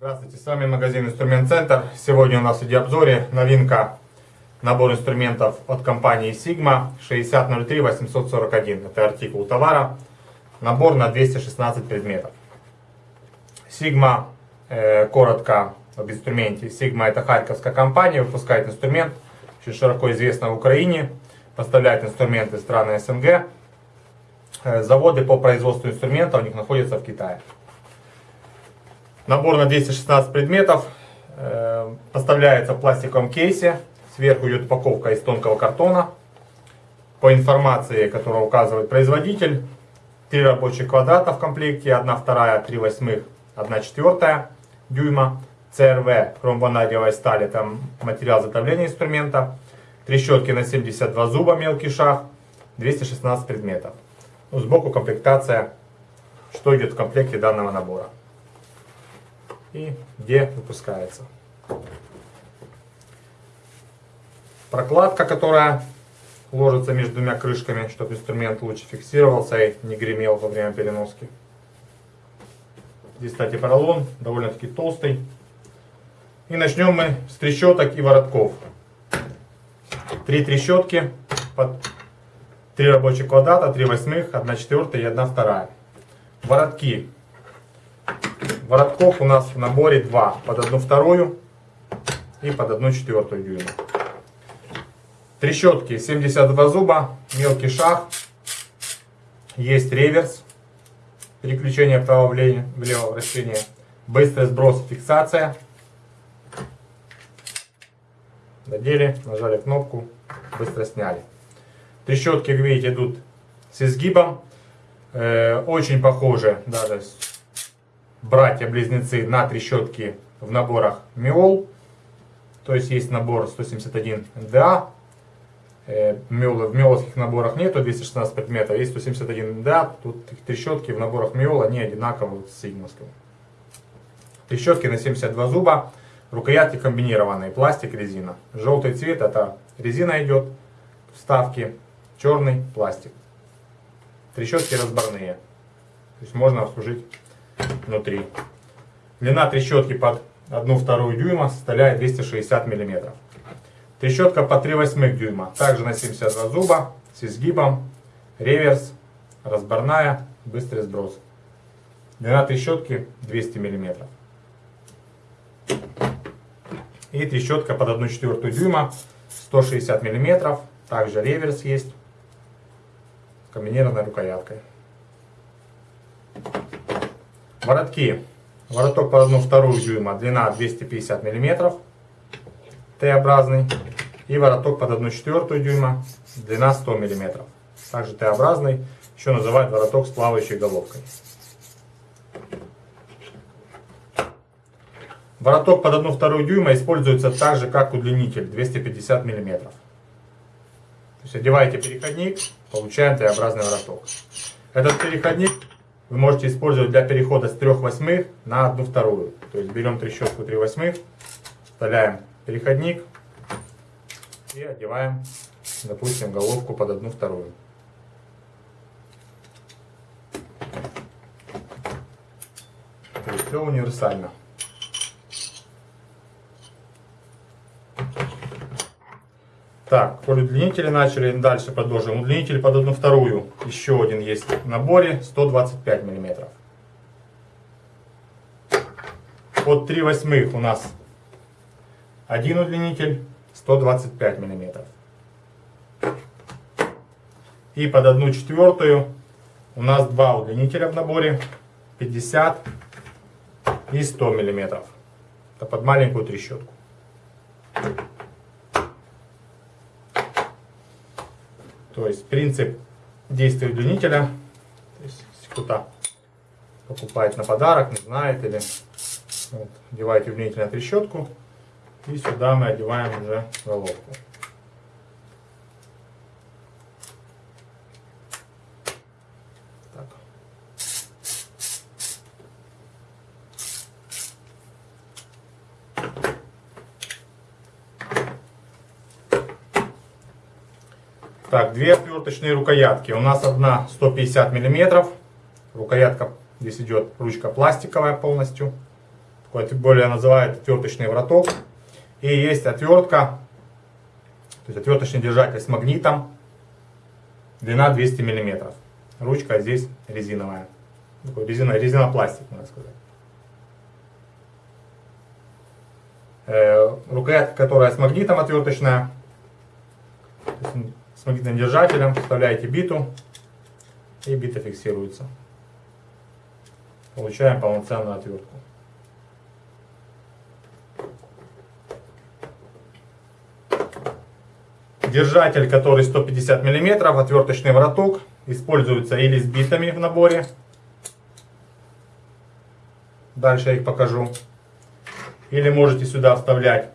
Здравствуйте, с вами магазин Инструмент Центр. Сегодня у нас в видеообзоре новинка набор инструментов от компании Sigma 6003 841. Это артикул товара. Набор на 216 предметов. Sigma, коротко об инструменте. Sigma это харьковская компания, выпускает инструмент, очень широко известна в Украине, поставляет инструменты страны СНГ. Э, заводы по производству инструментов у них находятся в Китае. Набор на 216 предметов. Э, поставляется в пластиковом кейсе. Сверху идет упаковка из тонкого картона. По информации, которую указывает производитель, три рабочих квадрата в комплекте, 1 вторая, 3 восьмых, 1 четвертая дюйма. ЦРВ, хромванадиевая сталь, это материал затовления инструмента. Трещотки на 72 зуба, мелкий шаг, 216 предметов. Ну, сбоку комплектация, что идет в комплекте данного набора. И где выпускается. Прокладка, которая ложится между двумя крышками, чтобы инструмент лучше фиксировался и не гремел во время переноски. Здесь, кстати, поролон, довольно-таки толстый. И начнем мы с трещоток и воротков. Три трещотки под три рабочих квадрата, три восьмых, одна четвертая и одна вторая. Воротки. Воротков у нас в наборе два, под одну вторую и под одну четвертую дюйма. Трещотки 72 зуба, мелкий шаг, есть реверс, переключение вправо-влево, вращение, быстрый сброс, фиксация. Надели, нажали кнопку, быстро сняли. Трещотки, как видите, идут с изгибом. Э, очень похожи, даже братья-близнецы на трещотки в наборах Миол. То есть есть набор 171 НДА, Э, в миоловских наборах нету 216 предметов, есть 171 да, тут трещотки в наборах миол, они одинаковые с сигмовским. Трещотки на 72 зуба, рукоятки комбинированные, пластик, резина. Желтый цвет это резина идет, вставки, черный пластик. Трещотки разборные, то есть можно обслужить внутри. Длина трещотки под 1-2 дюйма составляет 260 миллиметров. Трещотка по 3 восьмых дюйма, также на 72 зуба, с изгибом, реверс, разборная, быстрый сброс. Длина трещотки 200 мм. И трещотка под 1 четвертую дюйма, 160 мм, также реверс есть, комбинированной рукояткой. Воротки. Вороток под 1 вторую дюйма, длина 250 мм, Т-образный. И вороток под 1 четвертую дюйма, длина 100 мм. Также Т-образный, еще называют вороток с плавающей головкой. Вороток под 1 вторую дюйма используется так же, как удлинитель, 250 мм. То есть одеваете переходник, получаем Т-образный вороток. Этот переходник вы можете использовать для перехода с 3 восьмых на 1 вторую. То есть берем трещотку 3 восьмых, вставляем переходник, и одеваем, допустим, головку под одну вторую. То есть все универсально. Так, по удлинителе начали, дальше продолжим. Удлинитель под одну вторую, еще один есть в наборе, 125 миллиметров. Под 3 восьмых у нас один удлинитель, 125 мм. И под одну четвертую у нас два удлинителя в наборе 50 и 100 мм. Это под маленькую трещотку. То есть принцип действия удлинителя, то если кто-то покупает на подарок, не знает, или вот, одеваете удлинитель на трещотку, и сюда мы одеваем уже головку. Так. две отверточные рукоятки. У нас одна 150 миллиметров. Рукоятка здесь идет ручка пластиковая полностью. Более называют отверточный враток. И есть отвертка, то есть отверточный держатель с магнитом. Длина 200 миллиметров. Ручка здесь резиновая. Такой резина, резинопластик, можно сказать. Э, рукоятка, которая с магнитом отверточная. С магнитным держателем. Вставляете биту. И бита фиксируется. Получаем полноценную отвертку. Держатель, который 150 мм, отверточный вороток, используется или с битами в наборе. Дальше я их покажу. Или можете сюда вставлять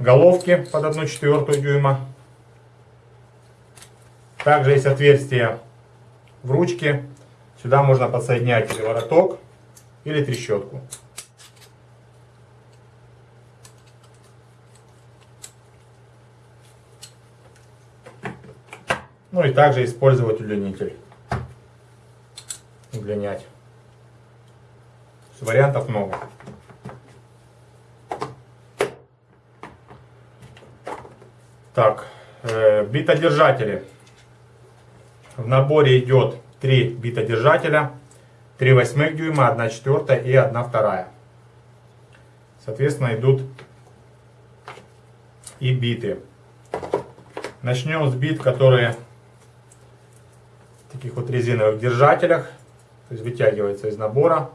головки под 1 четвертую дюйма. Также есть отверстие в ручке. Сюда можно подсоединять или вороток, или трещотку. Ну и также использовать удлинитель. Удлинять. Вариантов много. Так, э, битодержатели. В наборе идет 3 битодержателя, 3 восьмых дюйма, 1 четвертая и 1 вторая. Соответственно, идут и биты. Начнем с бит, которые таких вот резиновых держателях, то есть вытягивается из набора.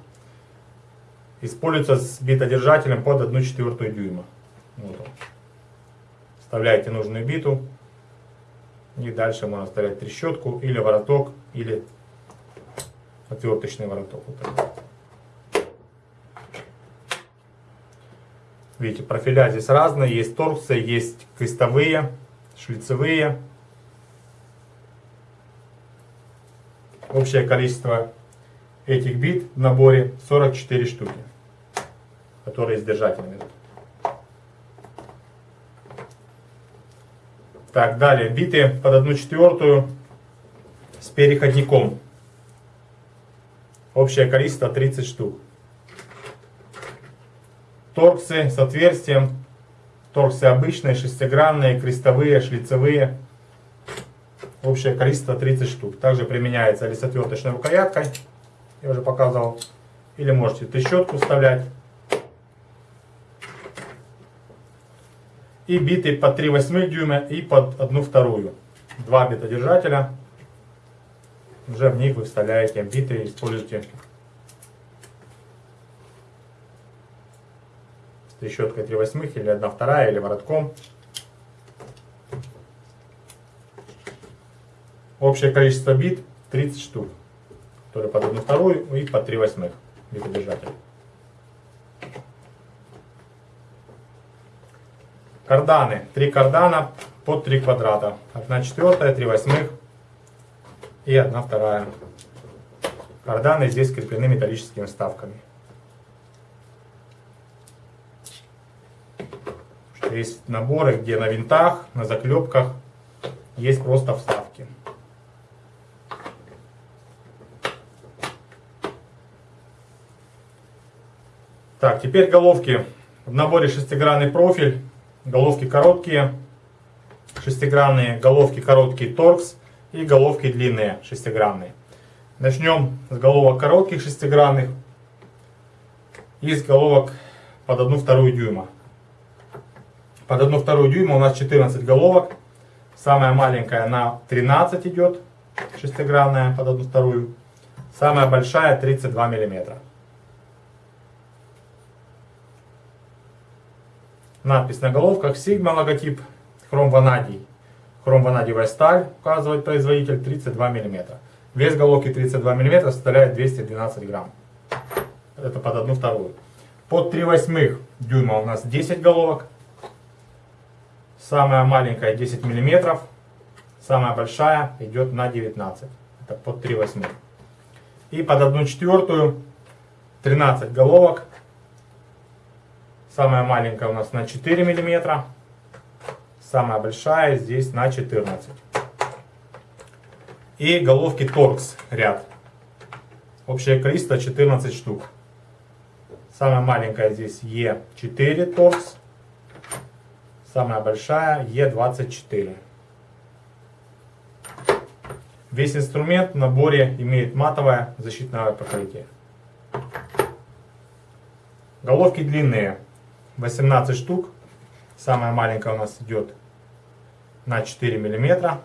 Используется с битодержателем под 1 четвертую дюйма. Вот он. Вставляете нужную биту. И дальше можно вставлять трещотку или вороток, или отверточный вороток. Вот Видите, профиля здесь разные. Есть торксы, есть крестовые, шлицевые. Общее количество этих бит в наборе 44 штуки, которые с держателями. Так, далее, биты под 1 четвертую с переходником. Общее количество 30 штук. Торксы с отверстием. Торксы обычные, шестигранные, крестовые, шлицевые. Общее количество 30 штук. Также применяется или с отверточной рукояткой, я уже показывал, или можете трещотку вставлять. И биты под 3 восьмых дюйма и под 1 вторую. Два битодержателя. Уже в них вы вставляете биты, используете с трещоткой 3 восьмых или 1 вторая или воротком. Общее количество бит 30 штук, которые под 1 вторую и под 3 восьмых битодержатель. Карданы. Три кардана под 3 квадрата. 1 четвертая, 3 восьмых и 1 вторая. Карданы здесь скреплены металлическими вставками. Есть наборы, где на винтах, на заклепках есть просто вставки. Так, теперь головки. В наборе шестигранный профиль, головки короткие, шестигранные, головки короткие торкс и головки длинные шестигранные. Начнем с головок коротких шестигранных и с головок под 1 вторую дюйма. Под 1 вторую дюйма у нас 14 головок. Самая маленькая на 13 идет, шестигранная под 1 вторую. Самая большая 32 миллиметра. Надпись на головках Sigma логотип хром ванадий. Хром ванадиевая сталь, указывает производитель, 32 мм. Вес головки 32 мм составляет 212 грамм. Это под одну вторую. Под 3 восьмых дюйма у нас 10 головок. Самая маленькая 10 мм. Самая большая идет на 19. Это под 3 восьмых. И под 1 четвертую 13 головок Самая маленькая у нас на 4 мм. Самая большая здесь на 14. И головки торкс ряд. Общее количество 14 штук. Самая маленькая здесь Е4 торкс. Самая большая Е24. Весь инструмент в наборе имеет матовое защитное покрытие. Головки длинные, 18 штук. Самая маленькая у нас идет на 4 миллиметра.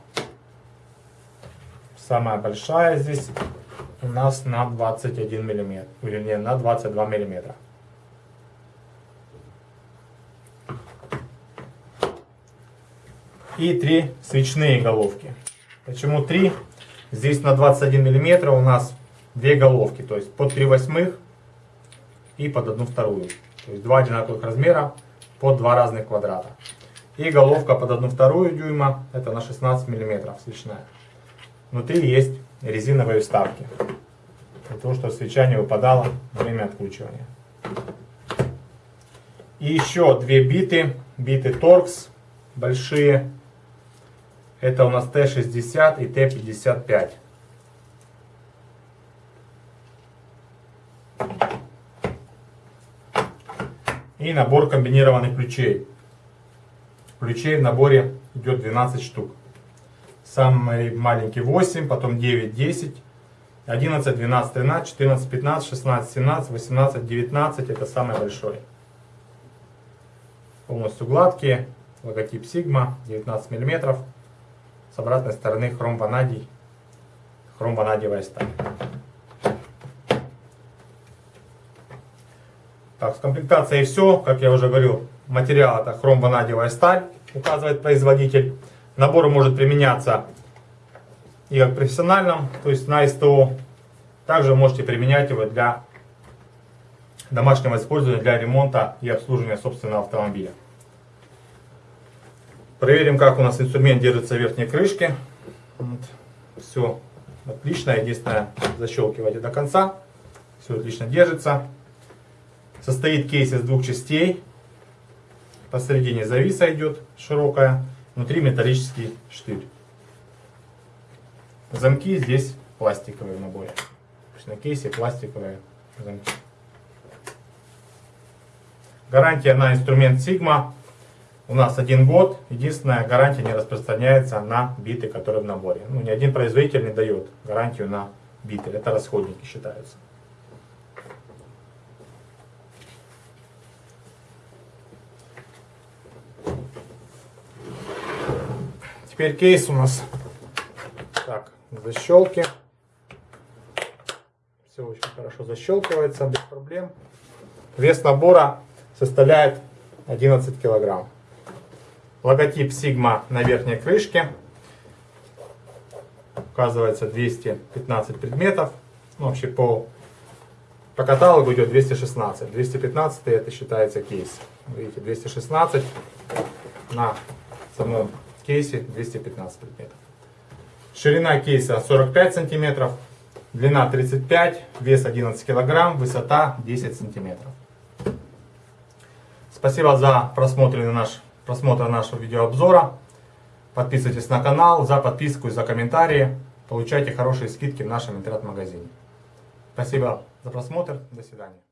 Самая большая здесь у нас на 21 миллиметр, вернее на 22 миллиметра. И три свечные головки. Почему три? Здесь на 21 миллиметра у нас две головки, то есть под 3 восьмых и под одну вторую. То есть два одинаковых размера под два разных квадрата. И головка под одну вторую дюйма, это на 16 миллиметров свечная. Внутри есть резиновые вставки. Для того, чтобы свеча не выпадала во время откручивания. И еще две биты. Биты Torx большие. Это у нас Т-60 и Т-55. И набор комбинированных ключей. Ключей в наборе идет 12 штук. Самый маленький 8, потом 9, 10, 11, 12, 13, 14, 15, 16, 17, 18, 19. Это самый большой. Полностью гладкие. Логотип Sigma, 19 мм. С обратной стороны хром ванадий. Хром ванадиевая сталь. Так, с комплектацией все. Как я уже говорил, материал это хром ванадиевая сталь, указывает производитель. Набор может применяться и как профессиональном, то есть на СТО. Также можете применять его для домашнего использования, для ремонта и обслуживания собственного автомобиля. Проверим, как у нас инструмент держится в верхней крышке. Вот. Все отлично. Единственное, защелкивайте до конца. Все отлично держится. Состоит кейс из двух частей. Посередине зависа идет широкая. Внутри металлический штырь. Замки здесь пластиковые в наборе. На кейсе пластиковые замки. Гарантия на инструмент Sigma у нас один год. Единственная гарантия не распространяется на биты, которые в наборе. Ну, ни один производитель не дает гарантию на биты. Это расходники считаются. Теперь кейс у нас так, защелки. Все очень хорошо защелкивается, без проблем. Вес набора составляет 11 килограмм. Логотип Sigma на верхней крышке. Указывается 215 предметов. Ну, вообще по, по каталогу идет 216. 215 это считается кейс. Видите, 216 на самом кейсе 215 предметов. Ширина кейса 45 сантиметров, длина 35, вес 11 килограмм, высота 10 сантиметров. Спасибо за просмотр, наш, просмотр нашего видеообзора. Подписывайтесь на канал, за подписку и за комментарии. Получайте хорошие скидки в нашем интернет-магазине. Спасибо за просмотр. До свидания.